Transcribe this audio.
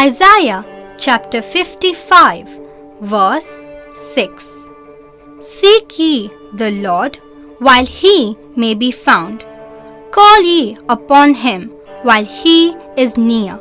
Isaiah chapter 55, verse 6. Seek ye the Lord while he may be found, call ye upon him while he is near.